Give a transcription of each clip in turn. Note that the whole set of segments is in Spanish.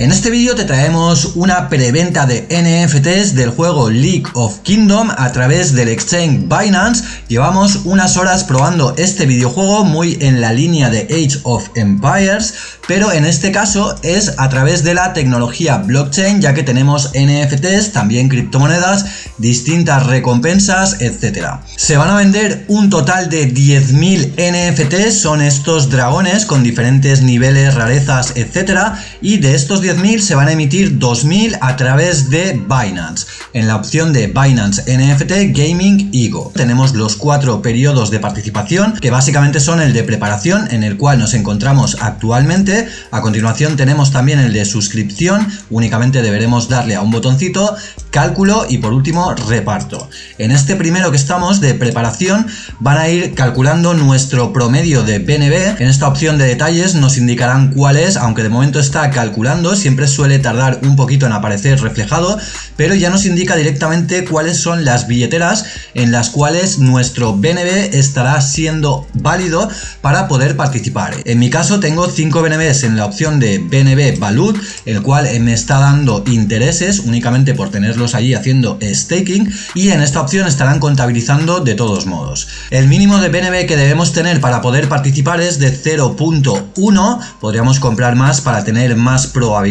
En este vídeo te traemos una preventa de NFTs del juego League of Kingdom a través del exchange Binance. Llevamos unas horas probando este videojuego muy en la línea de Age of Empires, pero en este caso es a través de la tecnología blockchain ya que tenemos NFTs, también criptomonedas, distintas recompensas, etc. Se van a vender un total de 10.000 NFTs, son estos dragones con diferentes niveles, rarezas, etc. Y de estos 10.000 se van a emitir 2.000 a través de Binance. En la opción de Binance NFT Gaming Ego tenemos los cuatro periodos de participación que básicamente son el de preparación en el cual nos encontramos actualmente. A continuación tenemos también el de suscripción, únicamente deberemos darle a un botoncito, cálculo y por último reparto. En este primero que estamos de preparación van a ir calculando nuestro promedio de BNB. En esta opción de detalles nos indicarán cuál es, aunque de momento está calculando, siempre suele tardar un poquito en aparecer reflejado, pero ya nos indica directamente cuáles son las billeteras en las cuales nuestro BNB estará siendo válido para poder participar. En mi caso tengo 5 BNBs en la opción de BNB Valut, el cual me está dando intereses únicamente por tenerlos allí haciendo staking y en esta opción estarán contabilizando de todos modos. El mínimo de BNB que debemos tener para poder participar es de 0.1, podríamos comprar más para tener más probabilidades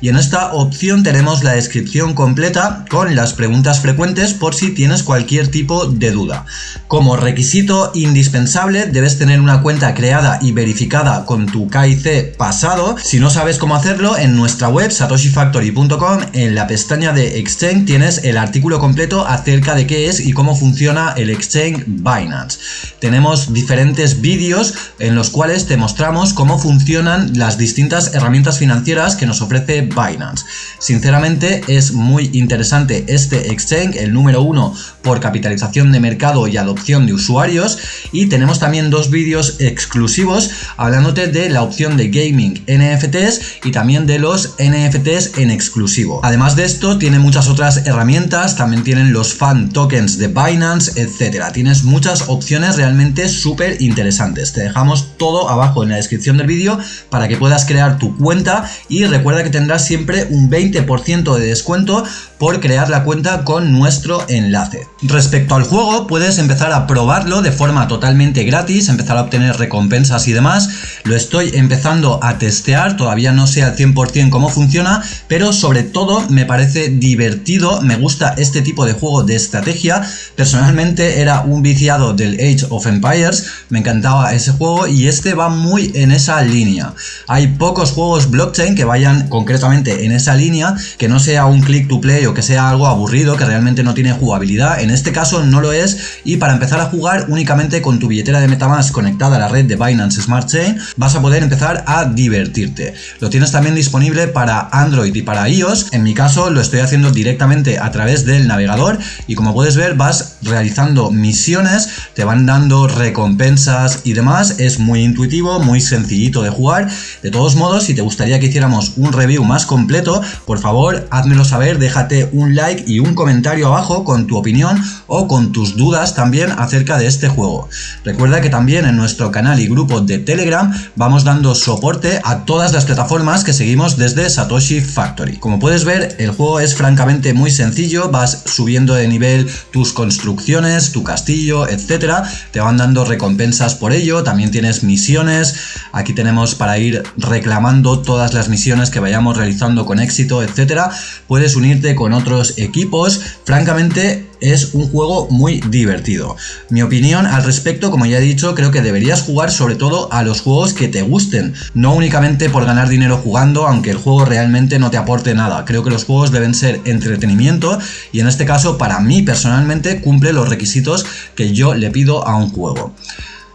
y en esta opción tenemos la descripción completa con las preguntas frecuentes por si tienes cualquier tipo de duda. Como requisito indispensable debes tener una cuenta creada y verificada con tu KIC pasado. Si no sabes cómo hacerlo, en nuestra web satoshifactory.com en la pestaña de Exchange tienes el artículo completo acerca de qué es y cómo funciona el Exchange Binance. Tenemos diferentes vídeos en los cuales te mostramos cómo funcionan las distintas herramientas financieras que nos ofrece Binance. Sinceramente es muy interesante este exchange, el número uno por capitalización de mercado y adopción de usuarios y tenemos también dos vídeos exclusivos hablándote de la opción de gaming NFTs y también de los NFTs en exclusivo. Además de esto tiene muchas otras herramientas, también tienen los fan tokens de Binance, etcétera. Tienes muchas opciones realmente súper interesantes. Te dejamos todo abajo en la descripción del vídeo para que puedas crear tu cuenta y recuerda recuerda que tendrás siempre un 20% de descuento por crear la cuenta con nuestro enlace. Respecto al juego, puedes empezar a probarlo de forma totalmente gratis, empezar a obtener recompensas y demás. Lo estoy empezando a testear, todavía no sé al 100% cómo funciona, pero sobre todo me parece divertido, me gusta este tipo de juego de estrategia. Personalmente era un viciado del Age of Empires, me encantaba ese juego y este va muy en esa línea. Hay pocos juegos blockchain que vayan concretamente en esa línea, que no sea un click to play que sea algo aburrido, que realmente no tiene jugabilidad. En este caso no lo es y para empezar a jugar únicamente con tu billetera de Metamask conectada a la red de Binance Smart Chain vas a poder empezar a divertirte. Lo tienes también disponible para Android y para iOS. En mi caso lo estoy haciendo directamente a través del navegador y como puedes ver vas realizando misiones, te van dando recompensas y demás. Es muy intuitivo, muy sencillito de jugar. De todos modos, si te gustaría que hiciéramos un review más completo, por favor, házmelo saber, déjate un like y un comentario abajo con tu opinión o con tus dudas también acerca de este juego. Recuerda que también en nuestro canal y grupo de Telegram vamos dando soporte a todas las plataformas que seguimos desde Satoshi Factory. Como puedes ver, el juego es francamente muy sencillo, vas subiendo de nivel tus construcciones, tu castillo, etcétera, te van dando recompensas por ello, también tienes misiones, aquí tenemos para ir reclamando todas las misiones que vayamos realizando con éxito, etcétera, puedes unirte con otros equipos, francamente es un juego muy divertido. Mi opinión al respecto, como ya he dicho, creo que deberías jugar sobre todo a los juegos que te gusten, no únicamente por ganar dinero jugando, aunque el juego realmente no te aporte nada. Creo que los juegos deben ser entretenimiento y en este caso para mí personalmente cumple los requisitos que yo le pido a un juego.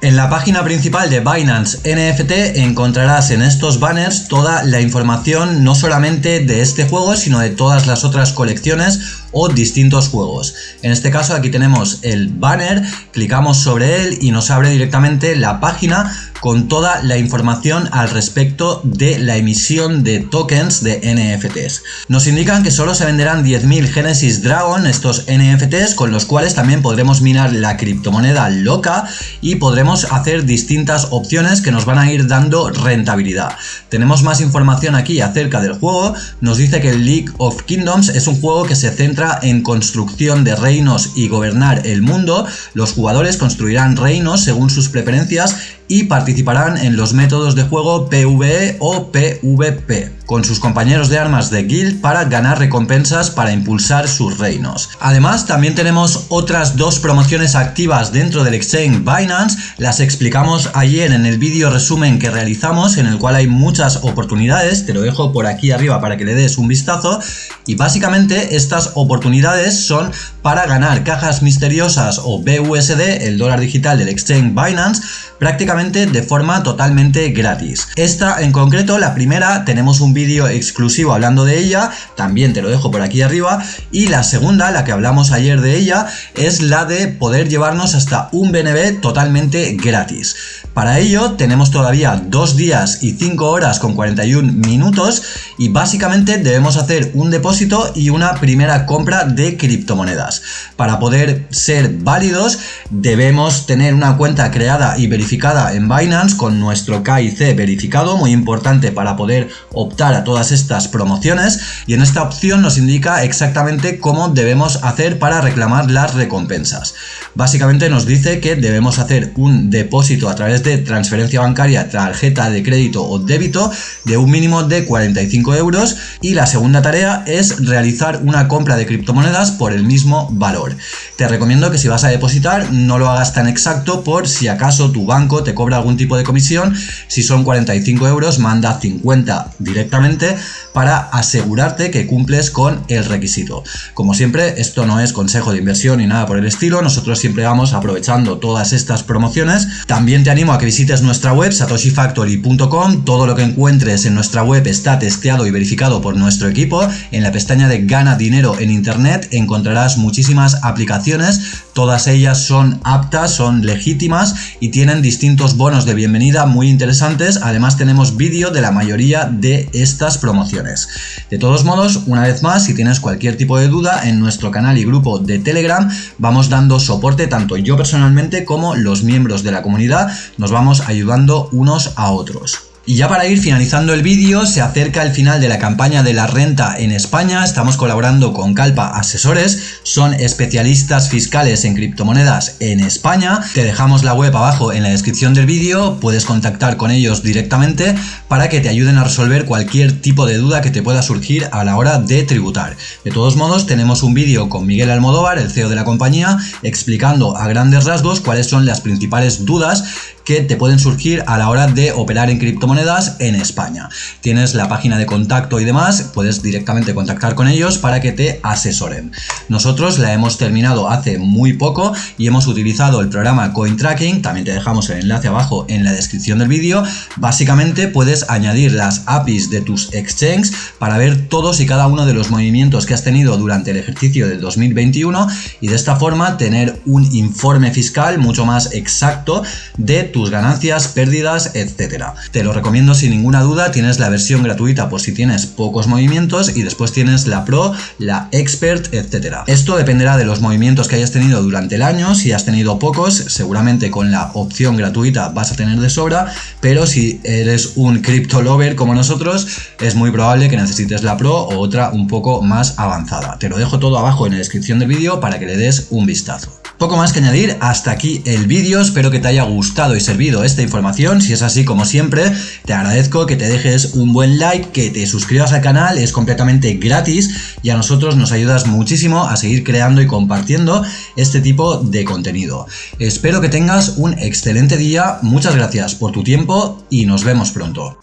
En la página principal de Binance NFT encontrarás en estos banners toda la información no solamente de este juego sino de todas las otras colecciones o distintos juegos. En este caso aquí tenemos el banner, clicamos sobre él y nos abre directamente la página con toda la información al respecto de la emisión de tokens de NFTs. Nos indican que solo se venderán 10.000 Genesis Dragon, estos NFTs, con los cuales también podremos minar la criptomoneda loca y podremos hacer distintas opciones que nos van a ir dando rentabilidad. Tenemos más información aquí acerca del juego, nos dice que League of Kingdoms es un juego que se centra en construcción de reinos y gobernar el mundo, los jugadores construirán reinos según sus preferencias y participarán en los métodos de juego PvE o PvP con sus compañeros de armas de guild para ganar recompensas para impulsar sus reinos. Además también tenemos otras dos promociones activas dentro del exchange Binance, las explicamos ayer en el vídeo resumen que realizamos en el cual hay muchas oportunidades, te lo dejo por aquí arriba para que le des un vistazo y básicamente estas oportunidades son para ganar cajas misteriosas o BUSD, el dólar digital del exchange Binance, prácticamente de forma totalmente gratis. Esta en concreto, la primera, tenemos un vídeo exclusivo hablando de ella, también te lo dejo por aquí arriba, y la segunda, la que hablamos ayer de ella, es la de poder llevarnos hasta un BNB totalmente gratis. Para ello tenemos todavía dos días y 5 horas con 41 minutos y básicamente debemos hacer un depósito y una primera compra de criptomonedas. Para poder ser válidos debemos tener una cuenta creada y verificada en Binance con nuestro KIC verificado, muy importante para poder optar a todas estas promociones y en esta opción nos indica exactamente cómo debemos hacer para reclamar las recompensas. Básicamente nos dice que debemos hacer un depósito a través transferencia bancaria, tarjeta de crédito o débito de un mínimo de 45 euros y la segunda tarea es realizar una compra de criptomonedas por el mismo valor. Te recomiendo que si vas a depositar no lo hagas tan exacto por si acaso tu banco te cobra algún tipo de comisión, si son 45 euros manda 50 directamente para asegurarte que cumples con el requisito. Como siempre, esto no es consejo de inversión ni nada por el estilo, nosotros siempre vamos aprovechando todas estas promociones. También te animo a que visites nuestra web satoshifactory.com, todo lo que encuentres en nuestra web está testeado y verificado por nuestro equipo. En la pestaña de gana dinero en internet encontrarás muchísimas aplicaciones, todas ellas son aptas, son legítimas y tienen distintos bonos de bienvenida muy interesantes, además tenemos vídeo de la mayoría de estas promociones. De todos modos, una vez más, si tienes cualquier tipo de duda, en nuestro canal y grupo de Telegram vamos dando soporte tanto yo personalmente como los miembros de la comunidad, nos vamos ayudando unos a otros. Y ya para ir finalizando el vídeo, se acerca el final de la campaña de la renta en España, estamos colaborando con Calpa Asesores, son especialistas fiscales en criptomonedas en España, te dejamos la web abajo en la descripción del vídeo, puedes contactar con ellos directamente para que te ayuden a resolver cualquier tipo de duda que te pueda surgir a la hora de tributar. De todos modos, tenemos un vídeo con Miguel Almodóvar, el CEO de la compañía, explicando a grandes rasgos cuáles son las principales dudas que te pueden surgir a la hora de operar en criptomonedas en España. Tienes la página de contacto y demás, puedes directamente contactar con ellos para que te asesoren. Nosotros la hemos terminado hace muy poco y hemos utilizado el programa CoinTracking, también te dejamos el enlace abajo en la descripción del vídeo. Básicamente puedes añadir las APIs de tus exchanges para ver todos y cada uno de los movimientos que has tenido durante el ejercicio de 2021 y de esta forma tener un informe fiscal mucho más exacto de tus ganancias, pérdidas, etcétera. Te lo recomiendo sin ninguna duda, tienes la versión gratuita por si tienes pocos movimientos y después tienes la Pro, la Expert, etcétera. Esto dependerá de los movimientos que hayas tenido durante el año, si has tenido pocos, seguramente con la opción gratuita vas a tener de sobra, pero si eres un crypto lover como nosotros, es muy probable que necesites la Pro o otra un poco más avanzada. Te lo dejo todo abajo en la descripción del vídeo para que le des un vistazo. Poco más que añadir, hasta aquí el vídeo, espero que te haya gustado y servido esta información, si es así como siempre, te agradezco que te dejes un buen like, que te suscribas al canal, es completamente gratis y a nosotros nos ayudas muchísimo a seguir creando y compartiendo este tipo de contenido. Espero que tengas un excelente día, muchas gracias por tu tiempo y nos vemos pronto.